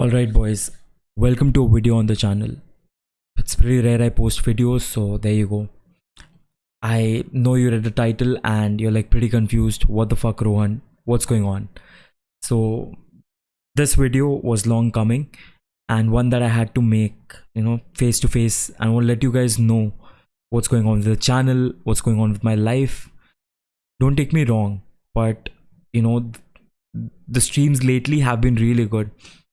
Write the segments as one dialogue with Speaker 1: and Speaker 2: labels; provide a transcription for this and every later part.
Speaker 1: Alright boys, welcome to a video on the channel. It's pretty rare I post videos, so there you go. I know you read the title and you're like pretty confused. What the fuck Rohan? What's going on? So this video was long coming and one that I had to make, you know, face to face. I want to let you guys know what's going on with the channel, what's going on with my life. Don't take me wrong, but you know, the streams lately have been really good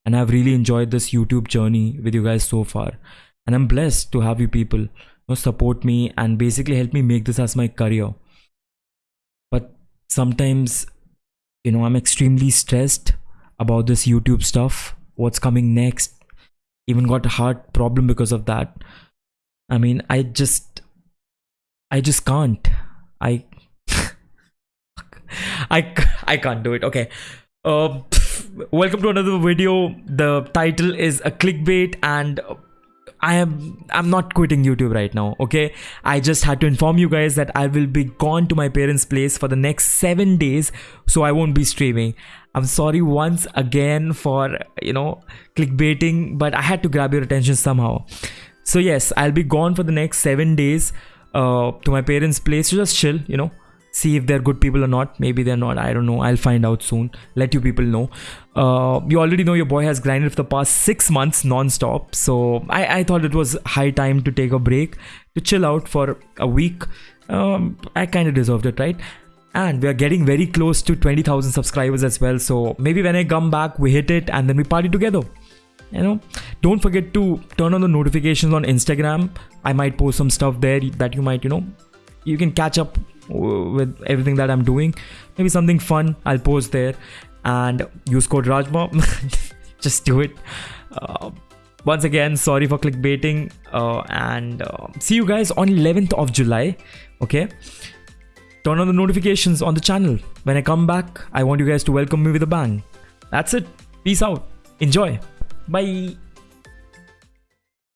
Speaker 1: and I've really enjoyed this YouTube journey with you guys so far. And I'm blessed to have you people you know, support me and basically help me make this as my career. But sometimes, you know, I'm extremely stressed about this YouTube stuff, what's coming next. Even got a heart problem because of that. I mean, I just, I just can't. I, I, I can't do it. Okay. Uh, welcome to another video. The title is a clickbait and I am I'm not quitting YouTube right now, okay? I just had to inform you guys that I will be gone to my parents' place for the next 7 days, so I won't be streaming. I'm sorry once again for, you know, clickbaiting, but I had to grab your attention somehow. So yes, I'll be gone for the next 7 days uh to my parents' place to just chill, you know, see if they're good people or not. Maybe they're not. I don't know. I'll find out soon. Let you people know. Uh, you already know your boy has grinded for the past six months non-stop. So I, I thought it was high time to take a break to chill out for a week. Um, i kind of deserved it right? And we are getting very close to 20000 subscribers as well. So maybe when i come back we hit it and then we party together. You know? Don't forget to turn on the notifications on instagram. I might post some stuff there that you might you know you can catch up with everything that I'm doing. Maybe something fun I'll post there and use code Rajma. Just do it. Uh, once again, sorry for clickbaiting uh, and uh, see you guys on 11th of July. Okay. Turn on the notifications on the channel. When I come back, I want you guys to welcome me with a bang. That's it. Peace out. Enjoy. Bye.